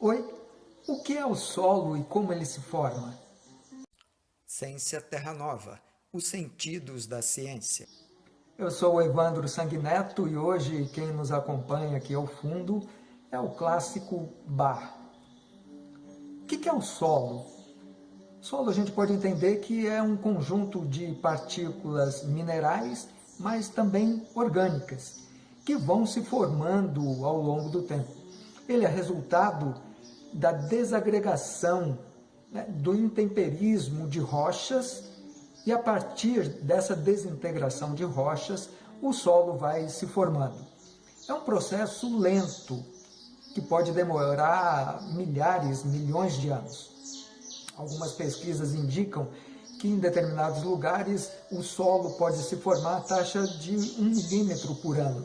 Oi, o que é o solo e como ele se forma? Ciência Terra Nova, os sentidos da ciência. Eu sou o Evandro Sanguineto e hoje quem nos acompanha aqui ao fundo é o clássico bar. O que é o solo? Solo a gente pode entender que é um conjunto de partículas minerais, mas também orgânicas, que vão se formando ao longo do tempo. Ele é resultado da desagregação, né, do intemperismo de rochas, e a partir dessa desintegração de rochas, o solo vai se formando. É um processo lento, que pode demorar milhares, milhões de anos. Algumas pesquisas indicam que em determinados lugares o solo pode se formar a taxa de 1 milímetro por ano.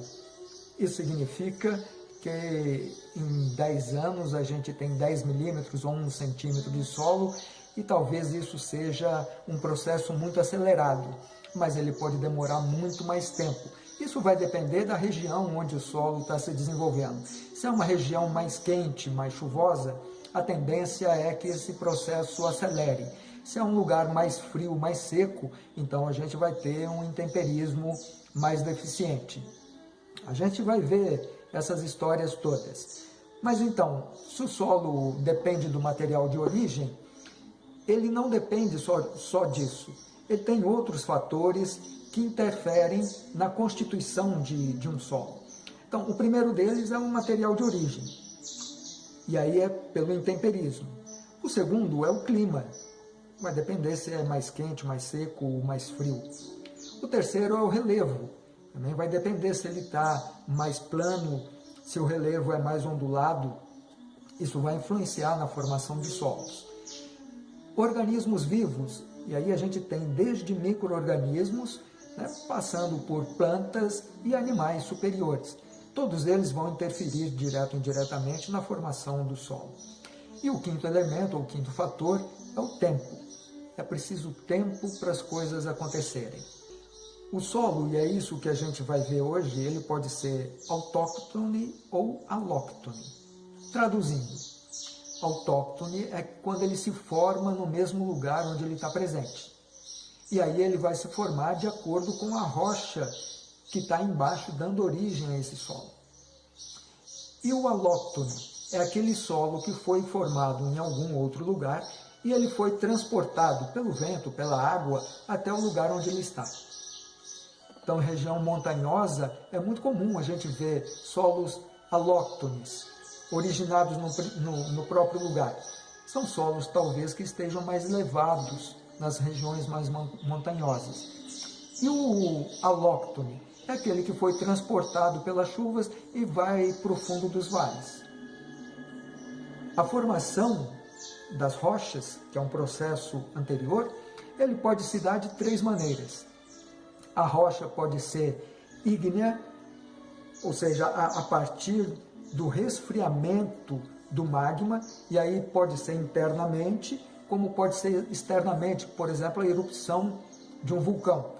Isso significa que em 10 anos a gente tem 10 milímetros ou 1 centímetro de solo e talvez isso seja um processo muito acelerado, mas ele pode demorar muito mais tempo. Isso vai depender da região onde o solo está se desenvolvendo. Se é uma região mais quente, mais chuvosa, a tendência é que esse processo acelere. Se é um lugar mais frio, mais seco, então a gente vai ter um intemperismo mais deficiente. A gente vai ver essas histórias todas. Mas então, se o solo depende do material de origem, ele não depende só, só disso. Ele tem outros fatores que interferem na constituição de, de um solo. Então, o primeiro deles é um material de origem, e aí é pelo intemperismo. O segundo é o clima, vai depender se é mais quente, mais seco ou mais frio. O terceiro é o relevo, também vai depender se ele está mais plano, se o relevo é mais ondulado, isso vai influenciar na formação de solos. Organismos vivos, e aí a gente tem desde micro-organismos, né, passando por plantas e animais superiores. Todos eles vão interferir direto ou indiretamente na formação do solo. E o quinto elemento, ou quinto fator, é o tempo. É preciso tempo para as coisas acontecerem. O solo, e é isso que a gente vai ver hoje, ele pode ser autóctone ou alóctone. Traduzindo, autóctone é quando ele se forma no mesmo lugar onde ele está presente. E aí ele vai se formar de acordo com a rocha que está embaixo, dando origem a esse solo. E o alóctone é aquele solo que foi formado em algum outro lugar e ele foi transportado pelo vento, pela água, até o lugar onde ele está. Então, região montanhosa, é muito comum a gente ver solos alóctones, originados no, no, no próprio lugar. São solos, talvez, que estejam mais elevados nas regiões mais montanhosas. E o alóctone é aquele que foi transportado pelas chuvas e vai para o fundo dos vales. A formação das rochas, que é um processo anterior, ele pode se dar de três maneiras. A rocha pode ser ígnea, ou seja, a, a partir do resfriamento do magma, e aí pode ser internamente, como pode ser externamente, por exemplo, a erupção de um vulcão.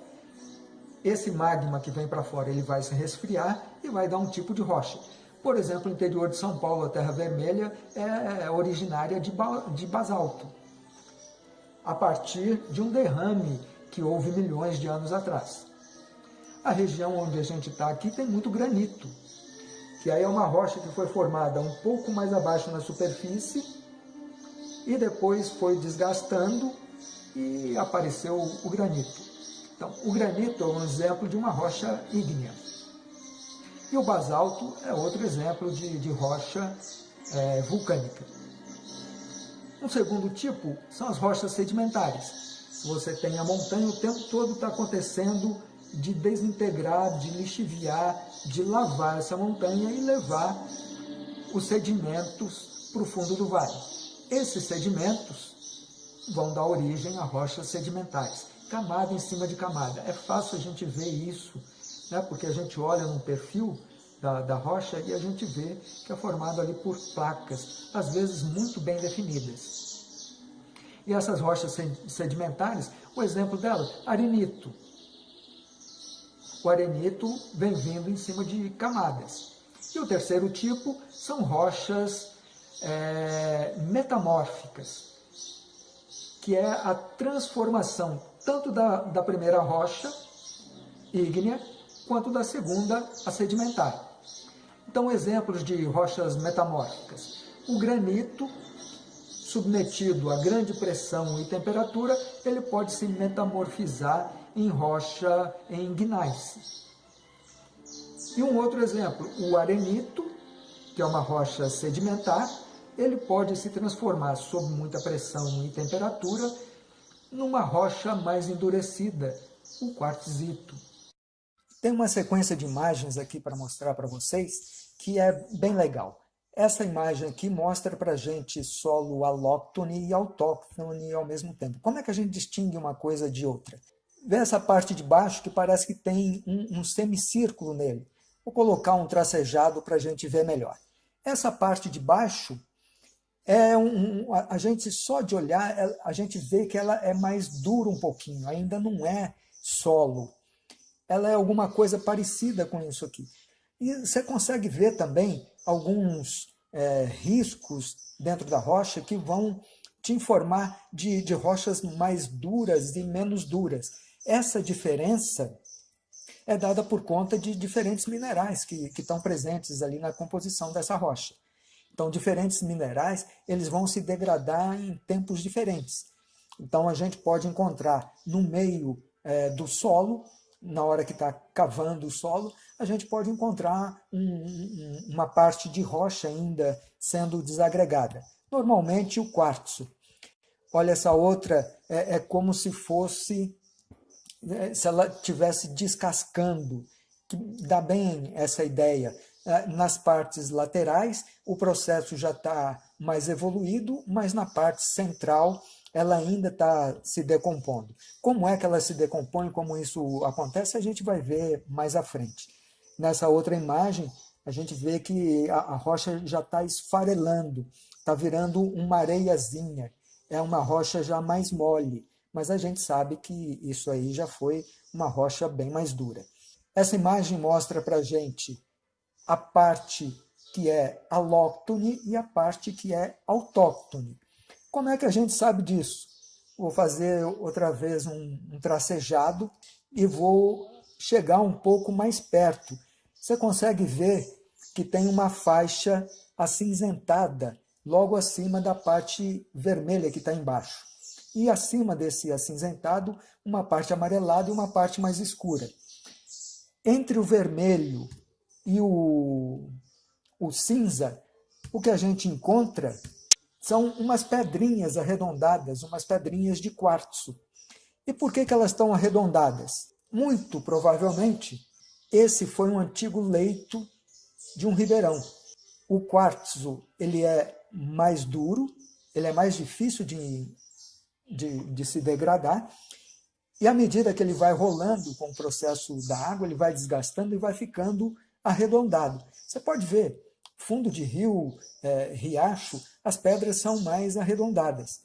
Esse magma que vem para fora, ele vai se resfriar e vai dar um tipo de rocha. Por exemplo, o interior de São Paulo, a Terra Vermelha, é originária de, de basalto, a partir de um derrame que houve milhões de anos atrás. A região onde a gente está aqui tem muito granito, que aí é uma rocha que foi formada um pouco mais abaixo na superfície e depois foi desgastando e apareceu o granito. Então, o granito é um exemplo de uma rocha ígnea. E o basalto é outro exemplo de, de rocha é, vulcânica. Um segundo tipo são as rochas sedimentares. Você tem a montanha, o tempo todo está acontecendo de desintegrar, de lixiviar, de lavar essa montanha e levar os sedimentos para o fundo do vale. Esses sedimentos vão dar origem a rochas sedimentares, camada em cima de camada. É fácil a gente ver isso, né? porque a gente olha num perfil da, da rocha e a gente vê que é formado ali por placas, às vezes muito bem definidas. E essas rochas sedimentares, o exemplo delas, arenito, o arenito vem vindo em cima de camadas. E o terceiro tipo são rochas é, metamórficas, que é a transformação tanto da, da primeira rocha ígnea, quanto da segunda, a sedimentar. Então, exemplos de rochas metamórficas. O granito, submetido a grande pressão e temperatura, ele pode se metamorfizar em rocha em gneiss. E um outro exemplo, o arenito, que é uma rocha sedimentar, ele pode se transformar sob muita pressão e temperatura numa rocha mais endurecida, o quartzito. Tem uma sequência de imagens aqui para mostrar para vocês que é bem legal. Essa imagem aqui mostra para a gente solo alóctone e autóctone ao mesmo tempo. Como é que a gente distingue uma coisa de outra? Vê essa parte de baixo que parece que tem um, um semicírculo nele. Vou colocar um tracejado para a gente ver melhor. Essa parte de baixo é um, um, a gente só de olhar, é, a gente vê que ela é mais dura um pouquinho, ainda não é solo. Ela é alguma coisa parecida com isso aqui. E você consegue ver também alguns é, riscos dentro da rocha que vão te informar de, de rochas mais duras e menos duras. Essa diferença é dada por conta de diferentes minerais que, que estão presentes ali na composição dessa rocha. Então, diferentes minerais, eles vão se degradar em tempos diferentes. Então, a gente pode encontrar no meio é, do solo, na hora que está cavando o solo, a gente pode encontrar um, um, uma parte de rocha ainda sendo desagregada. Normalmente, o quartzo. Olha, essa outra é, é como se fosse, é, se ela estivesse descascando, que dá bem essa ideia é, nas partes laterais, o processo já está mais evoluído, mas na parte central ela ainda está se decompondo. Como é que ela se decompõe, como isso acontece, a gente vai ver mais à frente. Nessa outra imagem, a gente vê que a, a rocha já está esfarelando, está virando uma areiazinha, é uma rocha já mais mole, mas a gente sabe que isso aí já foi uma rocha bem mais dura. Essa imagem mostra para a gente a parte que é alóctone e a parte que é autóctone. Como é que a gente sabe disso? Vou fazer outra vez um, um tracejado e vou chegar um pouco mais perto. Você consegue ver que tem uma faixa acinzentada logo acima da parte vermelha que está embaixo. E acima desse acinzentado, uma parte amarelada e uma parte mais escura. Entre o vermelho e o, o cinza, o que a gente encontra são umas pedrinhas arredondadas, umas pedrinhas de quartzo. E por que, que elas estão arredondadas? Muito provavelmente, esse foi um antigo leito de um ribeirão. O quartzo ele é mais duro, ele é mais difícil de, de, de se degradar, e à medida que ele vai rolando com o processo da água, ele vai desgastando e vai ficando arredondado. Você pode ver, fundo de rio, é, riacho, as pedras são mais arredondadas.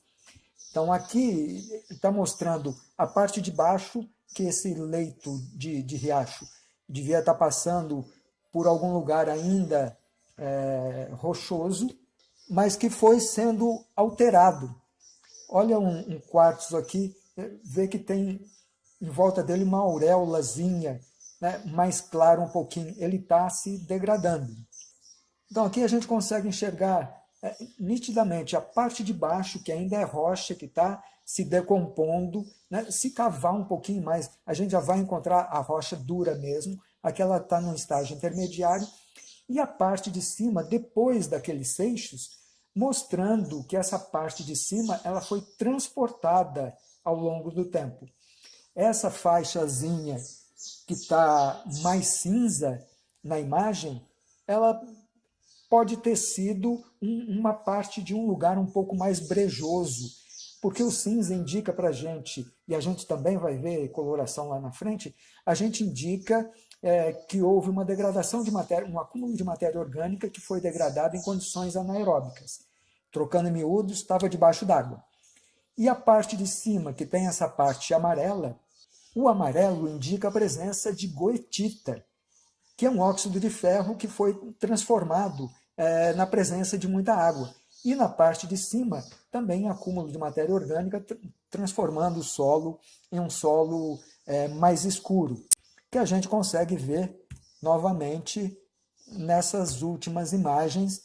Então aqui está mostrando a parte de baixo, que esse leito de, de riacho devia estar tá passando por algum lugar ainda é, rochoso, mas que foi sendo alterado. Olha um, um quartzo aqui, é, vê que tem em volta dele uma auréolazinha né, mais claro um pouquinho, ele está se degradando. Então aqui a gente consegue enxergar nitidamente a parte de baixo, que ainda é rocha, que está se decompondo. Né? Se cavar um pouquinho mais, a gente já vai encontrar a rocha dura mesmo, aqui ela está num estágio intermediário, e a parte de cima, depois daqueles seixos, mostrando que essa parte de cima ela foi transportada ao longo do tempo. Essa faixazinha que está mais cinza na imagem, ela pode ter sido um, uma parte de um lugar um pouco mais brejoso, porque o cinza indica para a gente, e a gente também vai ver coloração lá na frente, a gente indica é, que houve uma degradação de matéria, um acúmulo de matéria orgânica que foi degradada em condições anaeróbicas. Trocando em miúdos, estava debaixo d'água. E a parte de cima, que tem essa parte amarela, o amarelo indica a presença de goetita, que é um óxido de ferro que foi transformado é, na presença de muita água. E na parte de cima, também acúmulo de matéria orgânica, transformando o solo em um solo é, mais escuro, que a gente consegue ver novamente nessas últimas imagens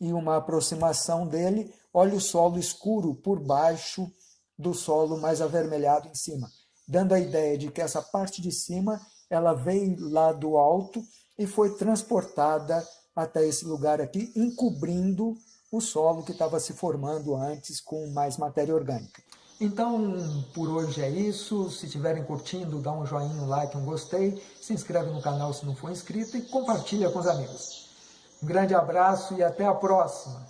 e uma aproximação dele, olha o solo escuro por baixo do solo mais avermelhado em cima, dando a ideia de que essa parte de cima ela veio lá do alto e foi transportada até esse lugar aqui, encobrindo o solo que estava se formando antes com mais matéria orgânica. Então, por hoje é isso. Se estiverem curtindo, dá um joinha, um like, um gostei. Se inscreve no canal se não for inscrito e compartilha com os amigos. Um grande abraço e até a próxima!